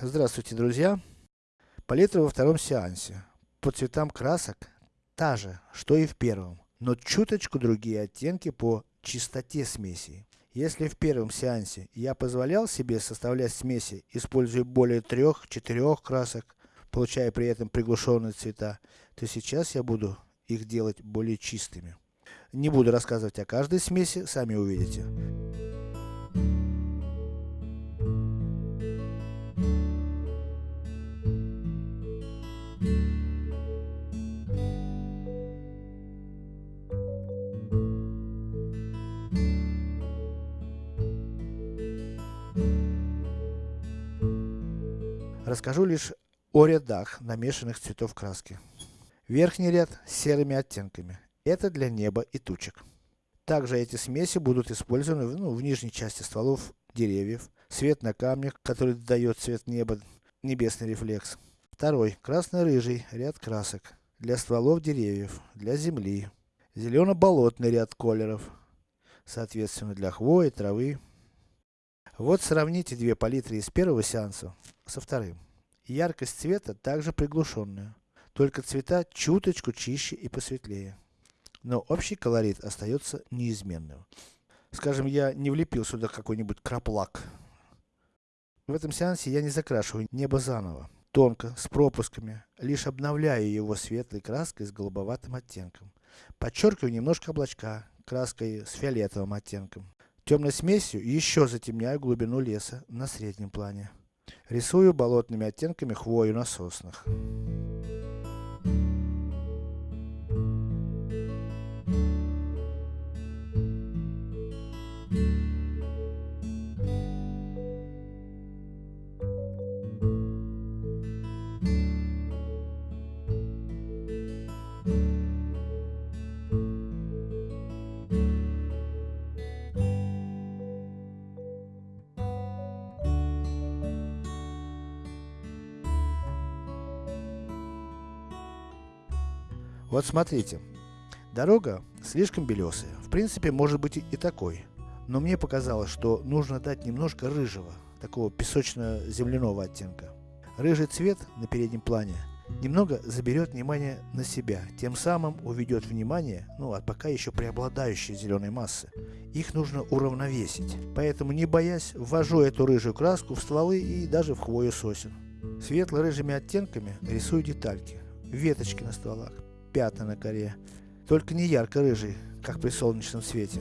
Здравствуйте, друзья! Палитра во втором сеансе. По цветам красок та же, что и в первом, но чуточку другие оттенки по чистоте смесей. Если в первом сеансе я позволял себе составлять смеси, используя более трех-четырех красок, получая при этом приглушенные цвета, то сейчас я буду их делать более чистыми. Не буду рассказывать о каждой смеси, сами увидите. Расскажу лишь о рядах намешанных цветов краски. Верхний ряд с серыми оттенками. Это для неба и тучек. Также эти смеси будут использованы ну, в нижней части стволов деревьев, свет на камнях, который дает цвет неба, небесный рефлекс. Второй, красно-рыжий ряд красок, для стволов деревьев, для земли. Зелено-болотный ряд колеров, соответственно для хвои, травы. Вот сравните две палитры из первого сеанса со вторым. Яркость цвета также приглушенная, только цвета чуточку чище и посветлее. Но общий колорит остается неизменным. Скажем, я не влепил сюда какой-нибудь краплак. В этом сеансе я не закрашиваю небо заново. Тонко, с пропусками, лишь обновляю его светлой краской с голубоватым оттенком. Подчеркиваю немножко облачка, краской с фиолетовым оттенком. Темной смесью еще затемняю глубину леса на среднем плане. Рисую болотными оттенками хвою на соснах. Вот смотрите, дорога слишком белесая, в принципе может быть и такой, но мне показалось, что нужно дать немножко рыжего, такого песочно-земляного оттенка. Рыжий цвет на переднем плане немного заберет внимание на себя, тем самым уведет внимание, ну от пока еще преобладающей зеленой массы. Их нужно уравновесить, поэтому не боясь, ввожу эту рыжую краску в стволы и даже в хвою сосен. Светло-рыжими оттенками рисую детальки, веточки на стволах, пятна на коре, только не ярко-рыжий, как при солнечном свете.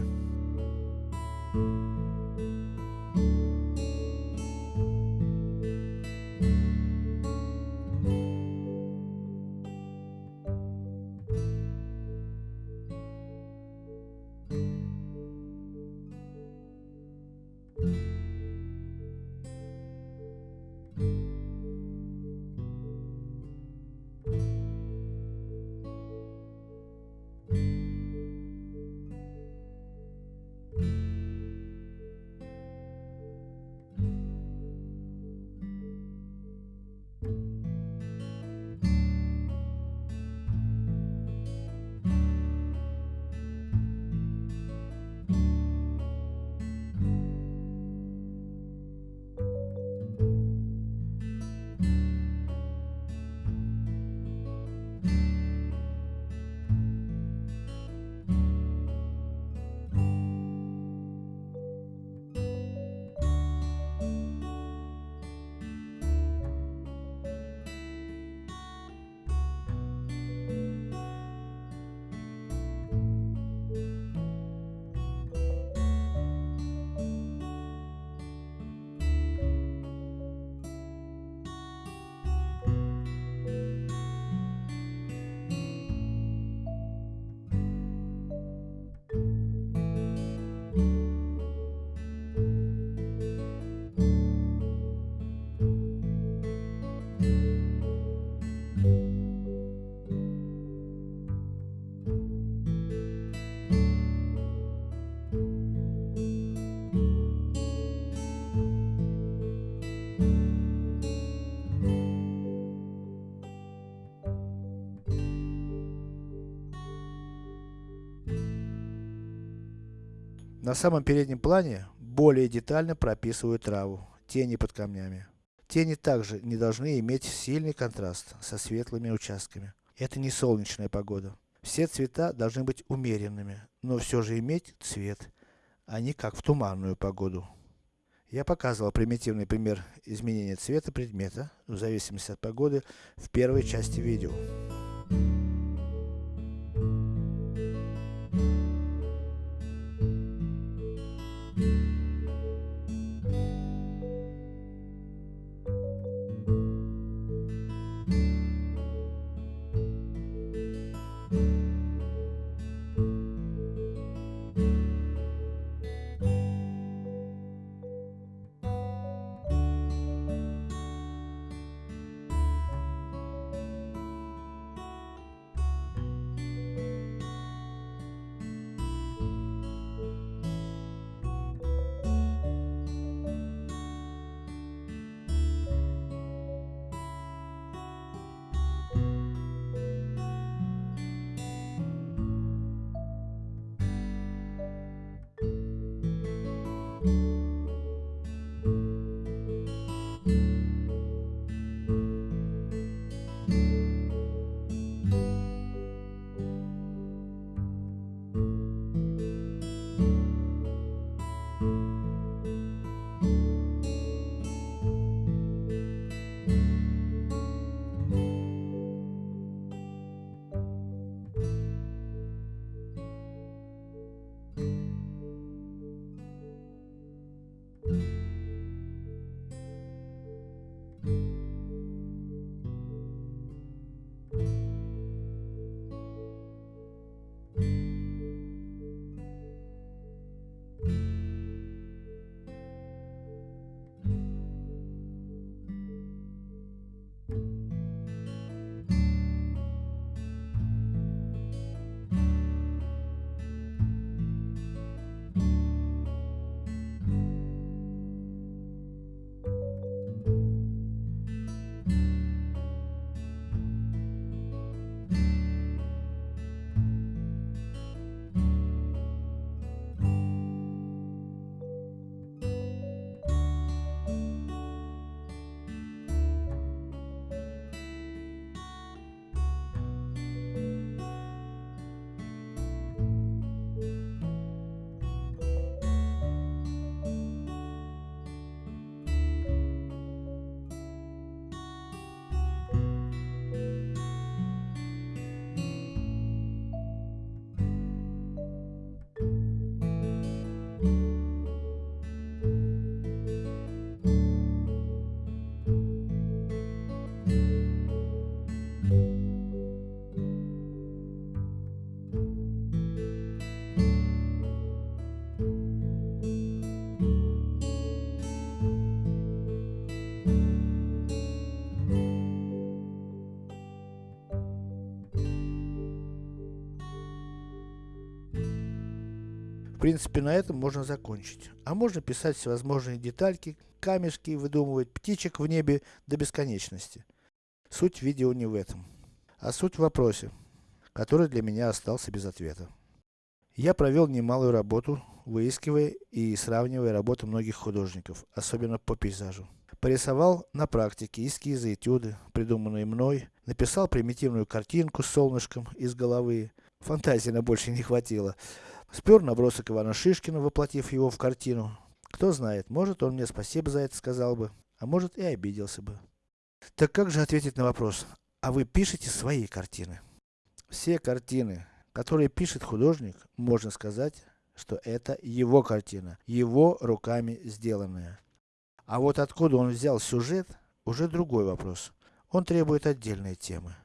На самом переднем плане более детально прописываю траву, тени под камнями. Тени также не должны иметь сильный контраст со светлыми участками. Это не солнечная погода. Все цвета должны быть умеренными, но все же иметь цвет, а не как в туманную погоду. Я показывал примитивный пример изменения цвета предмета, в зависимости от погоды, в первой части видео. Принципе на этом можно закончить. А можно писать всевозможные детальки, камешки, выдумывать птичек в небе до бесконечности. Суть видео не в этом. А суть в вопросе, который для меня остался без ответа. Я провел немалую работу, выискивая и сравнивая работы многих художников, особенно по пейзажу. Порисовал на практике эскизы, этюды, придуманные мной, написал примитивную картинку с солнышком из головы, фантазии на больше не хватило. Спер набросок Ивана Шишкина, воплотив его в картину. Кто знает, может он мне спасибо за это сказал бы, а может и обиделся бы. Так как же ответить на вопрос, а вы пишете свои картины? Все картины, которые пишет художник, можно сказать, что это его картина, его руками сделанная. А вот откуда он взял сюжет, уже другой вопрос. Он требует отдельной темы.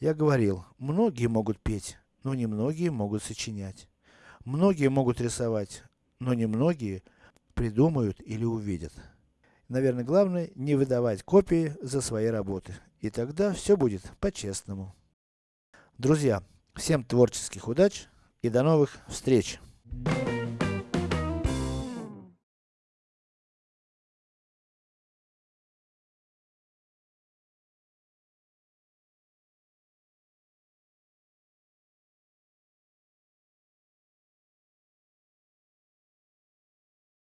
Я говорил, многие могут петь, но немногие могут сочинять. Многие могут рисовать, но немногие придумают или увидят. Наверное, главное не выдавать копии за свои работы. И тогда все будет по-честному. Друзья, всем творческих удач и до новых встреч!